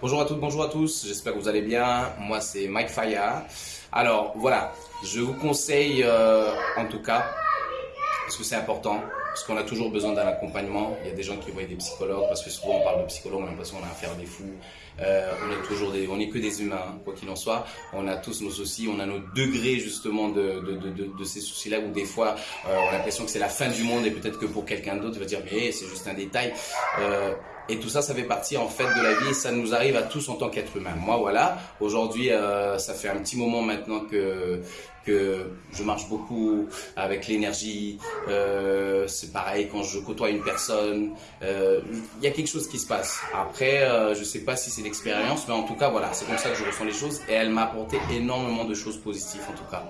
Bonjour à toutes, bonjour à tous, j'espère que vous allez bien. Moi c'est Mike Faya. Alors voilà, je vous conseille euh, en tout cas, parce que c'est important, parce qu'on a toujours besoin d'un accompagnement. Il y a des gens qui voient des psychologues, parce que souvent on parle de psychologues, on a l'impression qu'on a affaire des fous. Euh, on est toujours des, on est que des humains, hein, quoi qu'il en soit. On a tous nos soucis, on a nos degrés justement de, de, de, ces soucis-là, où des fois euh, on a l'impression que c'est la fin du monde et peut-être que pour quelqu'un d'autre, il va dire mais c'est juste un détail. Euh, et tout ça, ça fait partie en fait de la vie et ça nous arrive à tous en tant qu'être humain. Moi, voilà, aujourd'hui, ça fait un petit moment maintenant que que je marche beaucoup avec l'énergie. C'est pareil quand je côtoie une personne, euh, il y a quelque chose qui se passe. Après, euh, je sais pas si c'est l'expérience, mais en tout cas, voilà, c'est comme ça que je ressens les choses et elle m'a apporté énormément de choses positives en tout cas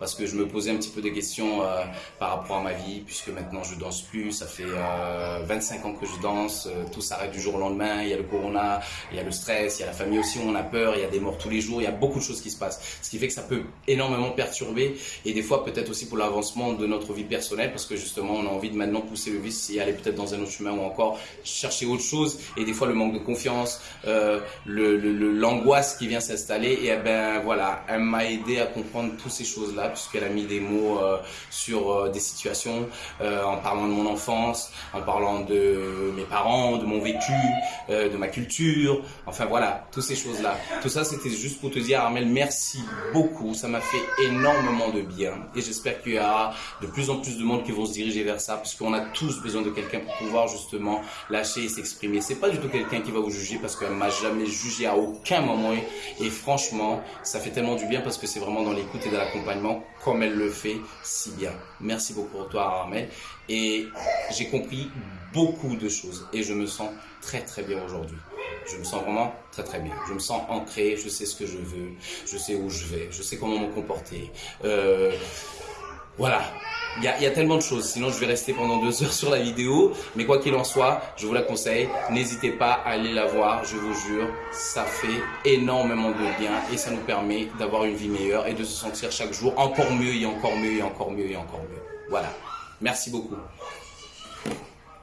parce que je me posais un petit peu des questions euh, par rapport à ma vie, puisque maintenant je danse plus, ça fait euh, 25 ans que je danse, euh, tout s'arrête du jour au lendemain, il y a le corona, il y a le stress, il y a la famille aussi où on a peur, il y a des morts tous les jours, il y a beaucoup de choses qui se passent, ce qui fait que ça peut énormément perturber et des fois peut-être aussi pour l'avancement de notre vie personnelle, parce que justement on a envie de maintenant pousser le vice et aller peut-être dans un autre chemin ou encore chercher autre chose et des fois le manque de confiance, euh, l'angoisse qui vient s'installer et eh ben voilà, elle m'a aidé à comprendre toutes ces choses-là puisqu'elle a mis des mots euh, sur euh, des situations, euh, en parlant de mon enfance, en parlant de mes parents, de mon vécu, de ma culture, enfin voilà, toutes ces choses-là. Tout ça, c'était juste pour te dire, Armel, merci beaucoup, ça m'a fait énormément de bien et j'espère qu'il y aura de plus en plus de monde qui vont se diriger vers ça, puisqu'on a tous besoin de quelqu'un pour pouvoir justement lâcher et s'exprimer. C'est pas du tout quelqu'un qui va vous juger parce qu'elle m'a jamais jugé à aucun moment et franchement, ça fait tellement du bien parce que c'est vraiment dans l'écoute et dans l'accompagnement comme elle le fait si bien. Merci beaucoup pour toi, Armel. Et j'ai compris beaucoup de choses et je me sens très très bien aujourd'hui. Je me sens vraiment très très bien. Je me sens ancré, je sais ce que je veux, je sais où je vais, je sais comment me comporter. Euh, voilà, il y, a, tellement de choses, sinon je vais rester pendant deux heures sur la vidéo. Mais quoi qu'il en soit, je vous la conseille. N'hésitez pas à aller la voir, je vous jure, ça fait énormément de bien et ça nous permet d'avoir une vie meilleure et de se sentir chaque jour encore mieux et encore mieux et encore mieux et encore mieux. Voilà. Merci beaucoup.